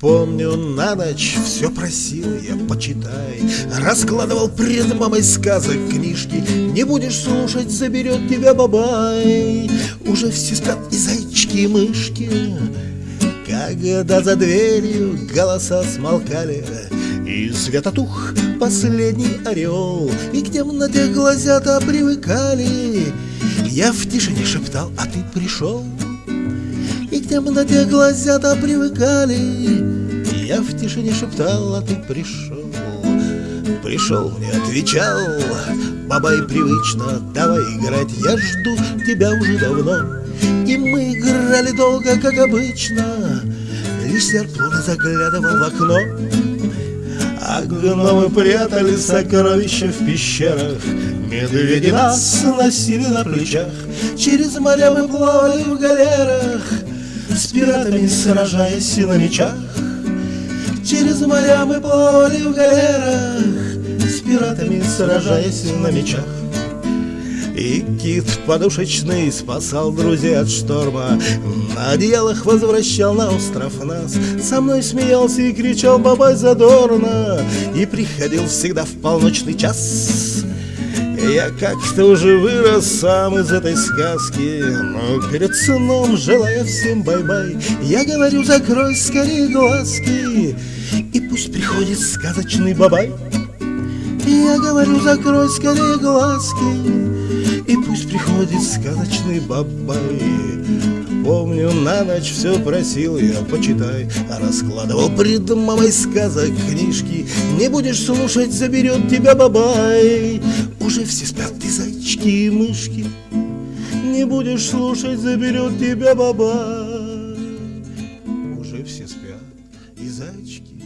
Помню, на ночь все просил я, почитай. Раскладывал пред мамой сказок книжки. Не будешь слушать, заберет тебя бабай. Уже все спят и зайчики, и мышки. Когда за дверью голоса смолкали И светотух последний орел И к темноте глазята привыкали Я в тишине шептал, а ты пришел? И к темноте глазята привыкали. Я в тишине шептал, а ты пришел? Пришел, мне отвечал. Бабай привычно, давай играть Я жду тебя уже давно И мы играли долго, как обычно. Лишь серп заглядывал в окно а гномы прятали сокровища в пещерах. Медведи нас носили на плечах. Через моря мы плавали в галерах с пиратами сражаясь на мечах. Через моря мы плавали в галерах С пиратами сражаясь на мечах и кит подушечный спасал друзей от шторма. На одеялах возвращал на остров нас. Со мной смеялся и кричал бабай задорно! И приходил всегда в полночный час. Я как-то уже вырос сам из этой сказки Но перед сном, желая всем бай-бай Я говорю, закрой скорее глазки И пусть приходит сказочный бабай Я говорю, закрой скорее глазки пусть приходит сказочный бабай. Помню, на ночь все просил я, почитай. А раскладывал пред мамой сказок книжки. Не будешь слушать, заберет тебя бабай Уже все спят и зайчики, и мышки. Не будешь слушать, заберет тебя бабай Уже все спят и зайчики,